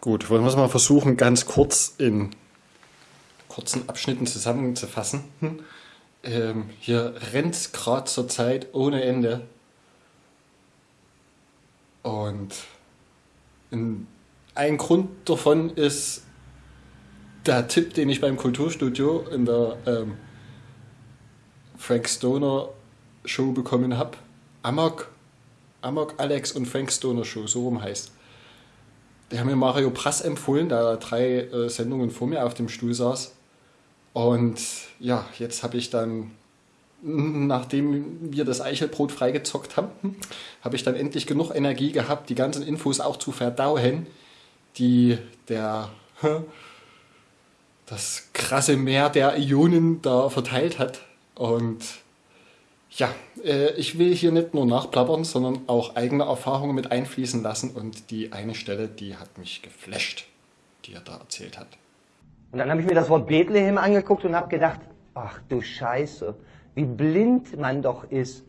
Gut, wollen wir es mal versuchen, ganz kurz in kurzen Abschnitten zusammenzufassen. Hm. Ähm, hier rennt es gerade zur Zeit ohne Ende. Und ein Grund davon ist der Tipp, den ich beim Kulturstudio in der ähm, Frank Stoner Show bekommen habe. Amok, Amok Alex und Frank Stoner Show, so rum heißt. Die haben mir Mario Prass empfohlen, da drei äh, Sendungen vor mir auf dem Stuhl saß. Und ja, jetzt habe ich dann, nachdem wir das Eichelbrot freigezockt haben, habe ich dann endlich genug Energie gehabt, die ganzen Infos auch zu verdauen, die der das krasse Meer der Ionen da verteilt hat. Und ja, äh, ich will hier nicht nur nachplappern, sondern auch eigene Erfahrungen mit einfließen lassen. Und die eine Stelle, die hat mich geflasht, die er da erzählt hat. Und dann habe ich mir das Wort Bethlehem angeguckt und habe gedacht, ach du Scheiße, wie blind man doch ist.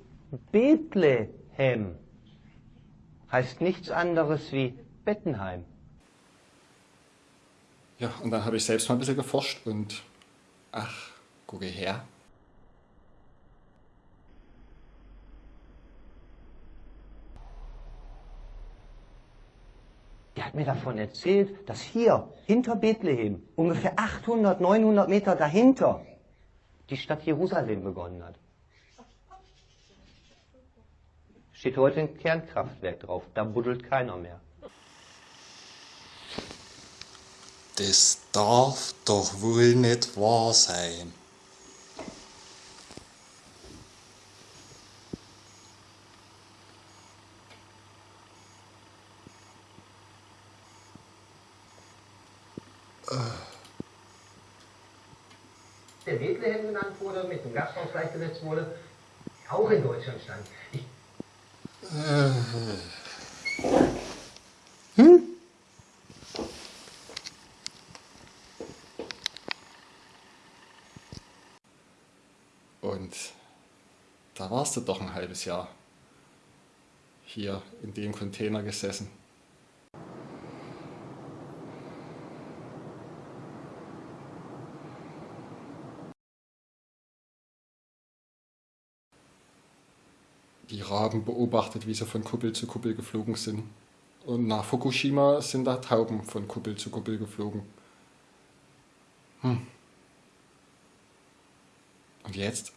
Bethlehem heißt nichts anderes wie Bettenheim. Ja, und dann habe ich selbst mal ein bisschen geforscht und ach, gucke her, der hat mir davon erzählt, dass hier hinter Bethlehem, ungefähr 800, 900 Meter dahinter, die Stadt Jerusalem begonnen hat. Steht heute ein Kernkraftwerk drauf, da buddelt keiner mehr. Das darf doch wohl nicht wahr sein. Der Bethlehem genannt wurde, mit dem Gasthaus gleichgesetzt wurde, auch in Deutschland stand. Ich hm? Und da warst du doch ein halbes Jahr hier in dem Container gesessen. Die Raben beobachtet, wie sie von Kuppel zu Kuppel geflogen sind. Und nach Fukushima sind da Tauben von Kuppel zu Kuppel geflogen. Hm. Und jetzt?